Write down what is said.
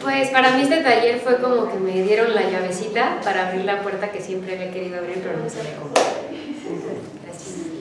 Pues para mí este taller fue como que me dieron la llavecita para abrir la puerta que siempre había querido abrir, pero no sabía cómo.